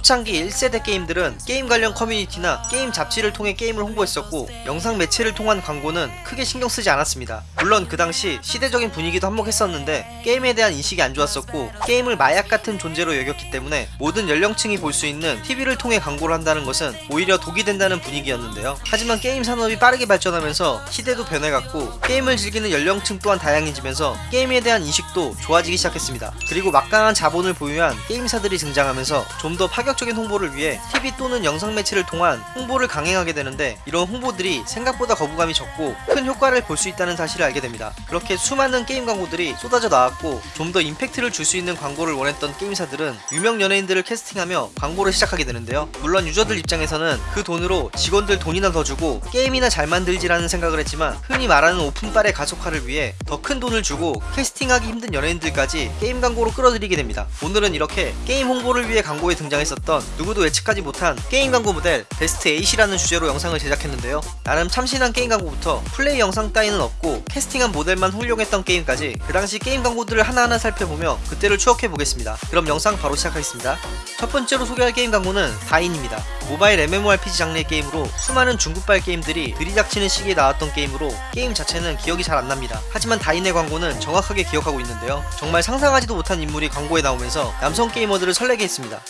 초창기 1세대 게임들은 게임 관련 커뮤니티나 게임 잡지를 통해 게임을 홍보했었고 영상 매체를 통한 광고는 크게 신경 쓰지 않았습니다. 물론 그 당시 시대적인 분위기도 한몫했었는데 게임에 대한 인식이 안 좋았었고 게임을 마약 같은 존재로 여겼기 때문에 모든 연령층이 볼 수 있는 TV를 통해 광고를 한다는 것은 오히려 독이 된다는 분위기였는데요. 하지만 게임 산업이 빠르게 발전하면서 시대도 변해갔고 게임을 즐기는 연령층 또한 다양해지면서 게임에 대한 인식도 좋아지기 시작했습니다. 그리고 막강한 자본을 보유한 게임사들이 등장하면서 좀 더 파격 적인 홍보를 위해 TV 또는 영상 매체를 통한 홍보를 강행하게 되는데 이런 홍보들이 생각보다 거부감이 적고 큰 효과를 볼 수 있다는 사실을 알게 됩니다. 그렇게 수많은 게임 광고들이 쏟아져 나왔고 좀 더 임팩트를 줄 수 있는 광고를 원했던 게임사들은 유명 연예인들을 캐스팅하며 광고를 시작하게 되는데요. 물론 유저들 입장에서는 그 돈으로 직원들 돈이나 더 주고 게임이나 잘 만들지라는 생각을 했지만 흔히 말하는 오픈빨의 가속화를 위해 더 큰 돈을 주고 캐스팅하기 힘든 연예인들까지 게임 광고로 끌어들이게 됩니다. 오늘은 이렇게 게임 홍보를 위해 광고에 등장했었던 누구도 예측하지 못한 게임 광고 모델 베스트 8이라는 주제로 영상을 제작했는데요. 나름 참신한 게임 광고부터 플레이 영상 따위는 없고 캐스팅한 모델만 훌륭했던 게임까지 그 당시 게임 광고들을 하나하나 살펴보며 그때를 추억해 보겠습니다. 그럼 영상 바로 시작하겠습니다. 첫 번째로 소개할 게임 광고는 다인입니다. 모바일 MMORPG 장르의 게임으로 수많은 중국발 게임들이 들이닥치는 시기에 나왔던 게임으로 게임 자체는 기억이 잘 안납니다. 하지만 다인의 광고는 정확하게 기억하고 있는데요. 정말 상상하지도 못한 인물이 광고에 나오면서 남성 게이머들을 설레게 했습니다.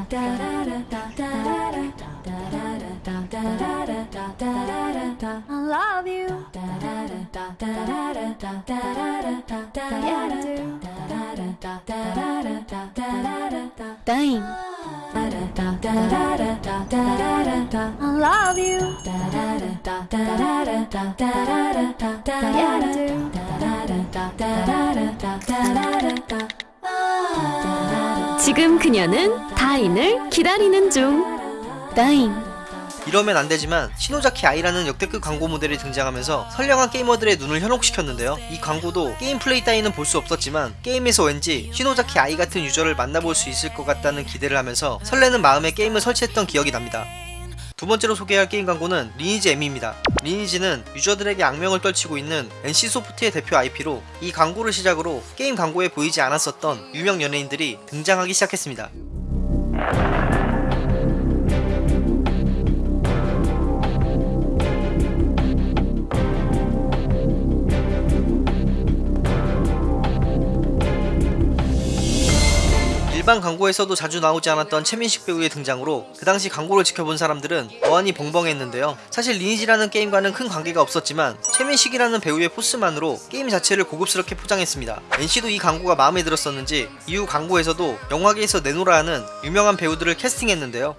I love you. Dang. I love you. 지금 그녀는 다인을 기다리는 중. 다인. 이러면 안 되지만 시노자키 아이라는 역대급 광고 모델이 등장하면서 선량한 게이머들의 눈을 현혹시켰는데요. 이 광고도 게임 플레이 따위는 볼 수 없었지만 게임에서 왠지 시노자키 아이 같은 유저를 만나볼 수 있을 것 같다는 기대를 하면서 설레는 마음에 게임을 설치했던 기억이 납니다. 두 번째로 소개할 게임 광고는 리니지 M입니다. 리니지는 유저들에게 악명을 떨치고 있는 NC소프트의 대표 IP로 이 광고를 시작으로 게임 광고에 보이지 않았었던 유명 연예인들이 등장하기 시작했습니다. Thank you. 일반 광고에서도 자주 나오지 않았던 최민식 배우의 등장으로 그 당시 광고를 지켜본 사람들은 어안이 벙벙했는데요. 사실 리니지라는 게임과는 큰 관계가 없었지만 최민식이라는 배우의 포스만으로 게임 자체를 고급스럽게 포장했습니다. NC도 이 광고가 마음에 들었었는지 이후 광고에서도 영화계에서 내노라 하는 유명한 배우들을 캐스팅했는데요.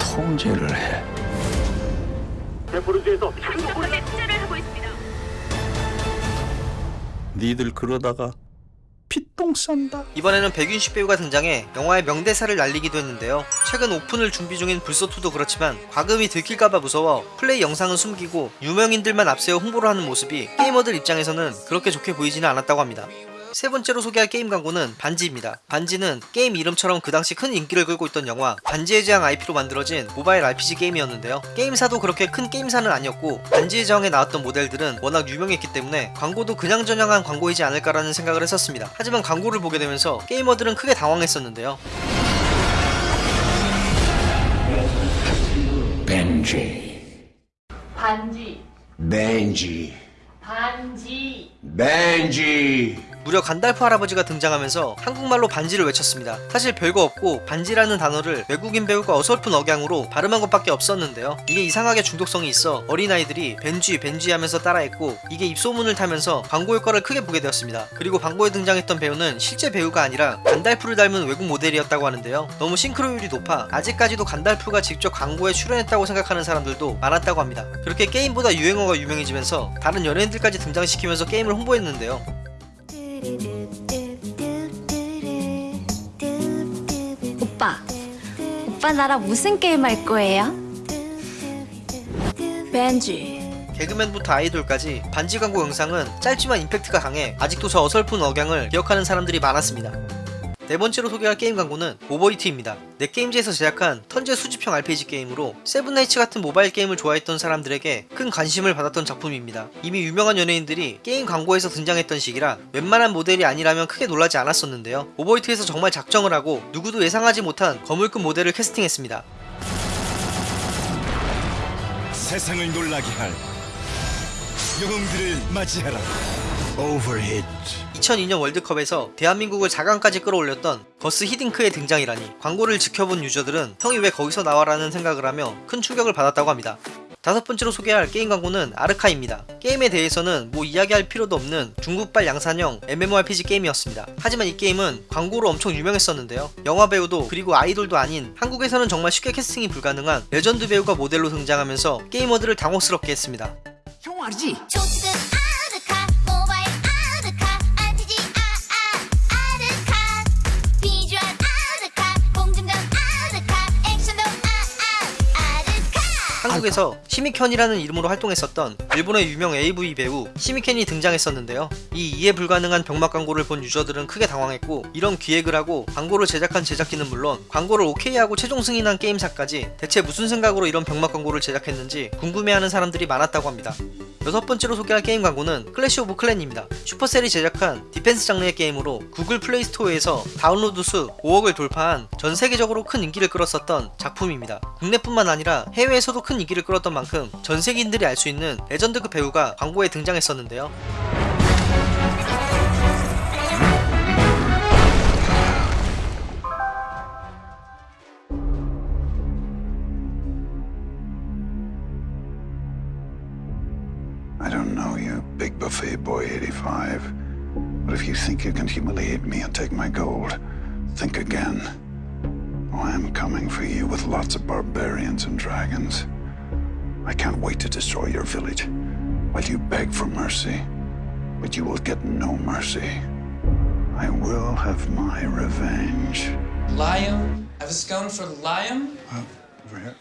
통제를 해. 데포르즈에서 현금 니들 그러다가 피 똥 싼다. 이번에는 백윤식 배우가 등장해 영화의 명대사를 날리기도 했는데요. 최근 오픈을 준비 중인 블소2도 그렇지만 과금이 들킬까봐 무서워 플레이 영상은 숨기고 유명인들만 앞세워 홍보를 하는 모습이 게이머들 입장에서는 그렇게 좋게 보이지는 않았다고 합니다. 세 번째로 소개할 게임 광고는 반지입니다. 반지는 게임 이름처럼 그 당시 큰 인기를 끌고 있던 영화 반지의 제왕 IP로 만들어진 모바일 RPG 게임이었는데요. 게임사도 그렇게 큰 게임사는 아니었고 반지의 제왕에 나왔던 모델들은 워낙 유명했기 때문에 광고도 그냥저냥한 광고이지 않을까라는 생각을 했었습니다. 하지만 광고를 보게 되면서 게이머들은 크게 당황했었는데요. 벤지, 반지, 벤지, 반지, 벤지. 무려 간달프 할아버지가 등장하면서 한국말로 반지를 외쳤습니다. 사실 별거 없고 반지라는 단어를 외국인 배우가 어설픈 억양으로 발음한 것밖에 없었는데요. 이게 이상하게 중독성이 있어 어린아이들이 벤쥐 벤쥐 하면서 따라했고 이게 입소문을 타면서 광고 효과를 크게 보게 되었습니다. 그리고 광고에 등장했던 배우는 실제 배우가 아니라 간달프를 닮은 외국 모델이었다고 하는데요. 너무 싱크로율이 높아 아직까지도 간달프가 직접 광고에 출연했다고 생각하는 사람들도 많았다고 합니다. 그렇게 게임보다 유행어가 유명해지면서 다른 연예인들까지 등장시키면서 게임을 홍보했는데요. 오빠 나랑 무슨 게임 할 거예요? 반지. 개그맨부터 아이돌까지 반지 광고 영상은 짧지만 임팩트가 강해 아직도 저 어설픈 억양을 기억하는 사람들이 많았습니다. 네 번째로 소개할 게임 광고는 오버히트입니다. 넷게임즈에서 제작한 턴제 수집형 RPG 게임으로 세븐나이츠 같은 모바일 게임을 좋아했던 사람들에게 큰 관심을 받았던 작품입니다. 이미 유명한 연예인들이 게임 광고에서 등장했던 시기라 웬만한 모델이 아니라면 크게 놀라지 않았었는데요. 오버히트에서 정말 작정을 하고 누구도 예상하지 못한 거물급 모델을 캐스팅했습니다. 세상을 놀라게 할 영웅들을 맞이하라. Overhit. 2002년 월드컵에서 대한민국을 4강까지 끌어올렸던 거스 히딩크의 등장이라니 광고를 지켜본 유저들은 형이 왜 거기서 나와라는 생각을 하며 큰 충격을 받았다고 합니다. 다섯 번째로 소개할 게임 광고는 아르카입니다. 게임에 대해서는 뭐 이야기할 필요도 없는 중국발 양산형 MMORPG 게임이었습니다. 하지만 이 게임은 광고로 엄청 유명했었는데요. 영화 배우도 그리고 아이돌도 아닌 한국에서는 정말 쉽게 캐스팅이 불가능한 레전드 배우가 모델로 등장하면서 게이머들을 당혹스럽게 했습니다. 초특급 한국에서 시미켄이라는 이름으로 활동했었던 일본의 유명 AV 배우 시미켄이 등장했었는데요. 이 이해 불가능한 병맛 광고를 본 유저들은 크게 당황했고 이런 기획을 하고 광고를 제작한 제작진은 물론 광고를 오케이하고 최종 승인한 게임사까지 대체 무슨 생각으로 이런 병맛 광고를 제작했는지 궁금해하는 사람들이 많았다고 합니다. 여섯 번째로 소개할 게임 광고는 클래시 오브 클랜입니다. 슈퍼셀이 제작한 디펜스 장르의 게임으로 구글 플레이 스토어에서 다운로드 수 5억을 돌파한 전 세계적으로 큰 인기를 끌었었던 작품입니다. 국내뿐만 아니라 해외에서도 큰 인기를 끌었던 만큼 전 세계인들이 알 수 있는 레전드급 배우가 광고에 등장했었는데요. I don't know you, big buffet boy 85. But if you think you can humiliate me and take my gold, think again. Oh, I'm coming for you with lots of barbarians and dragons. I can't wait to destroy your village while you beg for mercy. But you will get no mercy. I will have my revenge. Liam? I have a scone for Liam? Uh, over here.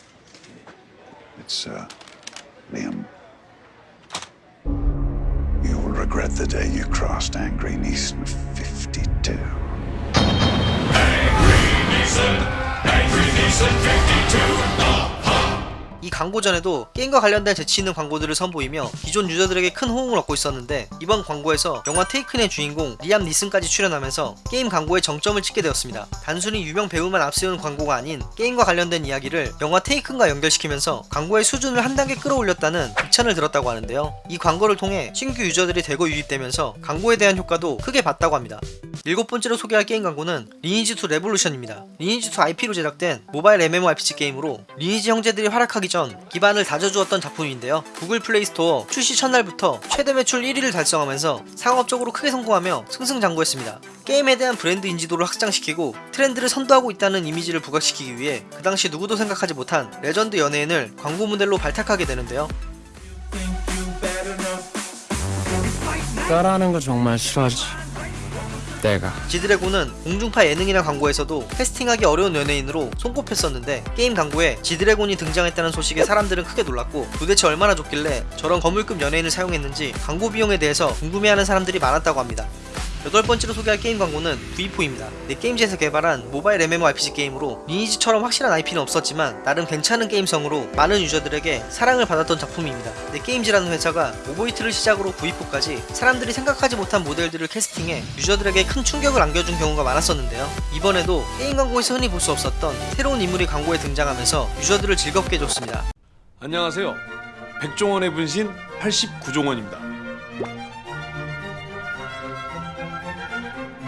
It's, uh, Liam regret the day you crossed Angry Neeson 52. Angry Neeson! Angry Neeson 52! Oh. 이 광고 전에도 게임과 관련된 재치 있는 광고들을 선보이며 기존 유저들에게 큰 호응을 얻고 있었는데 이번 광고에서 영화 테이큰의 주인공 리암 니슨까지 출연하면서 게임 광고에 정점을 찍게 되었습니다. 단순히 유명 배우만 앞세우는 광고가 아닌 게임과 관련된 이야기를 영화 테이큰과 연결시키면서 광고의 수준을 한 단계 끌어올렸다는 비찬을 들었다고 하는데요. 이 광고를 통해 신규 유저들이 대거 유입되면서 광고에 대한 효과도 크게 봤다고 합니다. 일곱 번째로 소개할 게임 광고는 리니지2 레볼루션입니다. 리니지2 IP로 제작된 모바일 MMORPG 게임으로 리니지 형제들이 활약하기 전 기반을 다져주었던 작품인데요. 구글 플레이 스토어 출시 첫날부터 최대 매출 1위를 달성하면서 상업적으로 크게 성공하며 승승장구했습니다. 게임에 대한 브랜드 인지도를 확장시키고 트렌드를 선도하고 있다는 이미지를 부각시키기 위해 그 당시 누구도 생각하지 못한 레전드 연예인을 광고 모델로 발탁하게 되는데요. 따라하는 거 정말 싫어하지. 내가. 지드래곤은 공중파 예능이나 광고에서도 캐스팅하기 어려운 연예인으로 손꼽혔었는데 게임 광고에 지드래곤이 등장했다는 소식에 사람들은 크게 놀랐고 도대체 얼마나 좋길래 저런 거물급 연예인을 사용했는지 광고 비용에 대해서 궁금해하는 사람들이 많았다고 합니다. 여덟 번째로 소개할 게임 광고는 V4입니다. 넷게임즈에서 개발한 모바일 MMORPG 게임으로 리니지처럼 확실한 IP는 없었지만 나름 괜찮은 게임성으로 많은 유저들에게 사랑을 받았던 작품입니다. 넷게임즈라는 회사가 오버히트를 시작으로 V4까지 사람들이 생각하지 못한 모델들을 캐스팅해 유저들에게 큰 충격을 안겨준 경우가 많았었는데요. 이번에도 게임 광고에서 흔히 볼 수 없었던 새로운 인물이 광고에 등장하면서 유저들을 즐겁게 해줬습니다. 안녕하세요. 백종원의 분신 89종원입니다.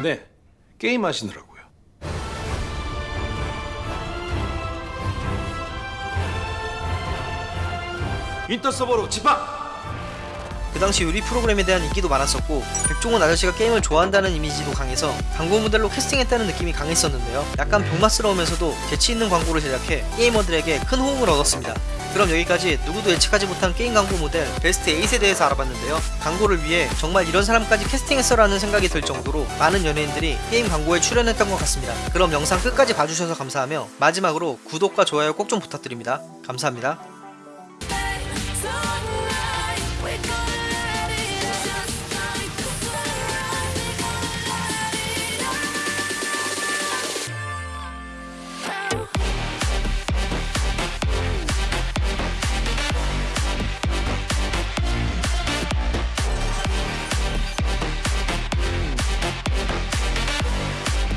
네, 게임 하시느라고요. 인터 서버로 집합! 그 당시 요리 프로그램에 대한 인기도 많았었고 백종원 아저씨가 게임을 좋아한다는 이미지도 강해서 광고 모델로 캐스팅했다는 느낌이 강했었는데요 약간 병맛스러우면서도 재치있는 광고를 제작해 게이머들에게 큰 호응을 얻었습니다 그럼 여기까지 누구도 예측하지 못한 게임 광고 모델 베스트 8에 대해서 알아봤는데요. 광고를 위해 정말 이런 사람까지 캐스팅했어 라는 생각이 들 정도로 많은 연예인들이 게임 광고에 출연했던 것 같습니다. 그럼 영상 끝까지 봐주셔서 감사하며 마지막으로 구독과 좋아요 꼭 좀 부탁드립니다. 감사합니다